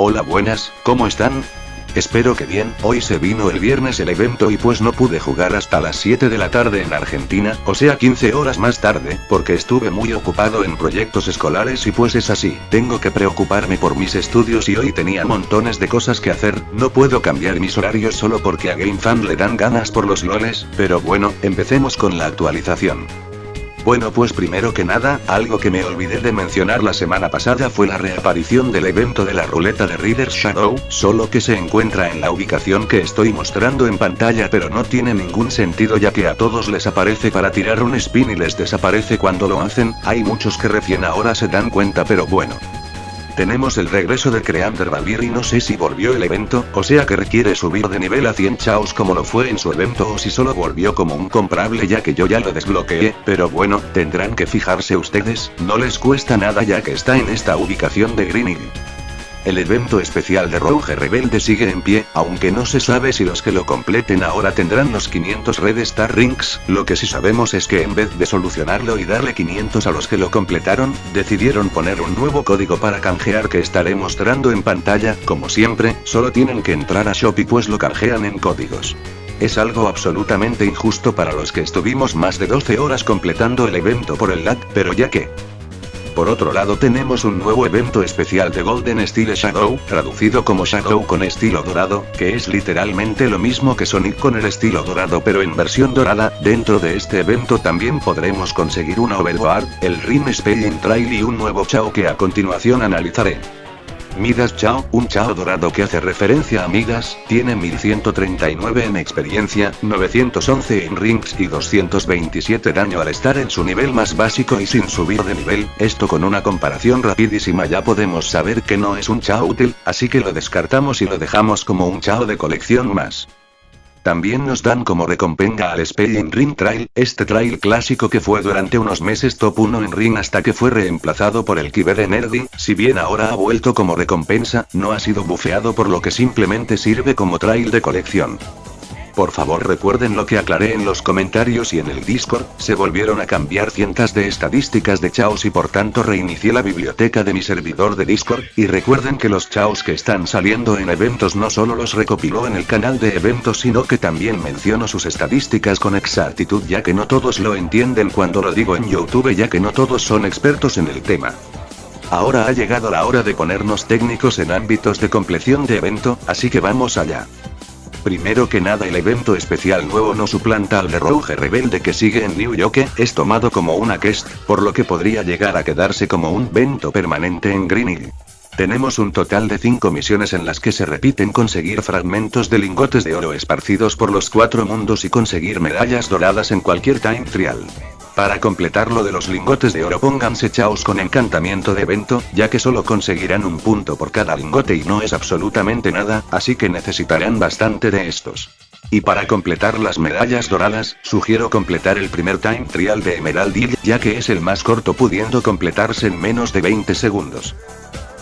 Hola buenas, ¿cómo están? Espero que bien, hoy se vino el viernes el evento y pues no pude jugar hasta las 7 de la tarde en Argentina, o sea 15 horas más tarde, porque estuve muy ocupado en proyectos escolares y pues es así, tengo que preocuparme por mis estudios y hoy tenía montones de cosas que hacer, no puedo cambiar mis horarios solo porque a GameFan le dan ganas por los loles, pero bueno, empecemos con la actualización. Bueno pues primero que nada, algo que me olvidé de mencionar la semana pasada fue la reaparición del evento de la ruleta de Reader's Shadow, solo que se encuentra en la ubicación que estoy mostrando en pantalla pero no tiene ningún sentido ya que a todos les aparece para tirar un spin y les desaparece cuando lo hacen, hay muchos que recién ahora se dan cuenta pero bueno. Tenemos el regreso de Creander Valir y no sé si volvió el evento, o sea que requiere subir de nivel a 100 chaos como lo fue en su evento o si solo volvió como un comprable ya que yo ya lo desbloqueé, pero bueno, tendrán que fijarse ustedes, no les cuesta nada ya que está en esta ubicación de Green el evento especial de Rogue Rebelde sigue en pie, aunque no se sabe si los que lo completen ahora tendrán los 500 Red Star Rings, lo que sí sabemos es que en vez de solucionarlo y darle 500 a los que lo completaron, decidieron poner un nuevo código para canjear que estaré mostrando en pantalla, como siempre, solo tienen que entrar a Shopee pues lo canjean en códigos. Es algo absolutamente injusto para los que estuvimos más de 12 horas completando el evento por el lag, pero ya que, por otro lado tenemos un nuevo evento especial de Golden Style Shadow, traducido como Shadow con estilo dorado, que es literalmente lo mismo que Sonic con el estilo dorado pero en versión dorada, dentro de este evento también podremos conseguir una Overboard, el Rim Spelling Trail y un nuevo Chao que a continuación analizaré. Midas Chao, un Chao dorado que hace referencia a Midas, tiene 1139 en experiencia, 911 en rings y 227 daño al estar en su nivel más básico y sin subir de nivel, esto con una comparación rapidísima ya podemos saber que no es un Chao útil, así que lo descartamos y lo dejamos como un Chao de colección más. También nos dan como recompensa al Spelling Ring Trail, este trail clásico que fue durante unos meses top 1 en Ring hasta que fue reemplazado por el Kiber de Nerdy, si bien ahora ha vuelto como recompensa, no ha sido bufeado por lo que simplemente sirve como trail de colección. Por favor recuerden lo que aclaré en los comentarios y en el Discord, se volvieron a cambiar cientos de estadísticas de chaos y por tanto reinicié la biblioteca de mi servidor de Discord, y recuerden que los chaos que están saliendo en eventos no solo los recopiló en el canal de eventos sino que también menciono sus estadísticas con exactitud ya que no todos lo entienden cuando lo digo en Youtube ya que no todos son expertos en el tema. Ahora ha llegado la hora de ponernos técnicos en ámbitos de compleción de evento, así que vamos allá. Primero que nada el evento especial nuevo no suplanta al de Rogue Rebelde que sigue en New York, es tomado como una quest, por lo que podría llegar a quedarse como un evento permanente en Green Tenemos un total de 5 misiones en las que se repiten conseguir fragmentos de lingotes de oro esparcidos por los cuatro mundos y conseguir medallas doradas en cualquier time trial. Para completar lo de los lingotes de oro pónganse chaos con encantamiento de evento, ya que solo conseguirán un punto por cada lingote y no es absolutamente nada, así que necesitarán bastante de estos. Y para completar las medallas doradas, sugiero completar el primer time trial de Emerald ya que es el más corto pudiendo completarse en menos de 20 segundos.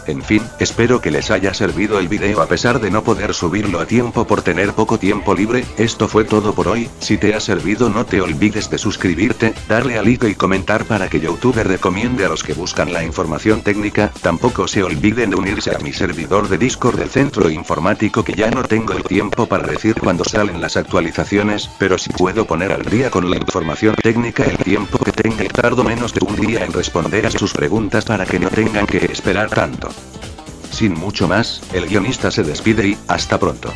En fin, espero que les haya servido el video. A pesar de no poder subirlo a tiempo por tener poco tiempo libre, esto fue todo por hoy, si te ha servido no te olvides de suscribirte, darle a like y comentar para que Youtube recomiende a los que buscan la información técnica, tampoco se olviden de unirse a mi servidor de Discord del centro informático que ya no tengo el tiempo para decir cuando salen las actualizaciones, pero si puedo poner al día con la información técnica el tiempo que tenga y tardo menos de un día en responder a sus preguntas para que no tengan que esperar tanto. Sin mucho más, el guionista se despide y, hasta pronto.